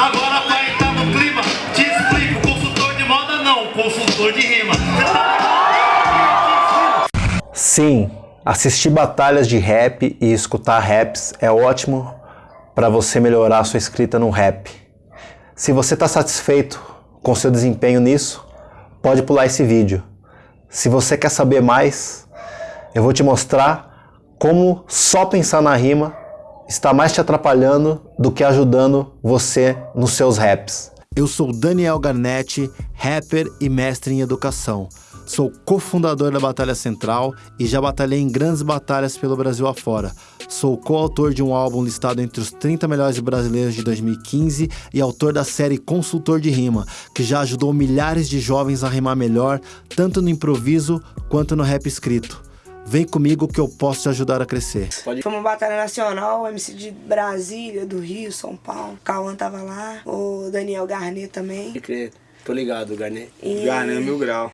Agora vai entrar no clima, te explico. Consultor de moda não, consultor de rima. Sim, assistir batalhas de rap e escutar raps é ótimo para você melhorar sua escrita no rap. Se você está satisfeito com seu desempenho nisso, pode pular esse vídeo. Se você quer saber mais, eu vou te mostrar como só pensar na rima está mais te atrapalhando do que ajudando você nos seus raps. Eu sou Daniel Garnetti, rapper e mestre em educação. Sou cofundador da Batalha Central e já batalhei em grandes batalhas pelo Brasil afora. Sou coautor de um álbum listado entre os 30 melhores brasileiros de 2015 e autor da série Consultor de Rima, que já ajudou milhares de jovens a rimar melhor, tanto no improviso quanto no rap escrito. Vem comigo que eu posso te ajudar a crescer. Foi uma batalha nacional, MC de Brasília, do Rio, São Paulo. Cauã tava lá, o Daniel Garnet também. Tô ligado, Garnet. E... Garnet Mil Grau.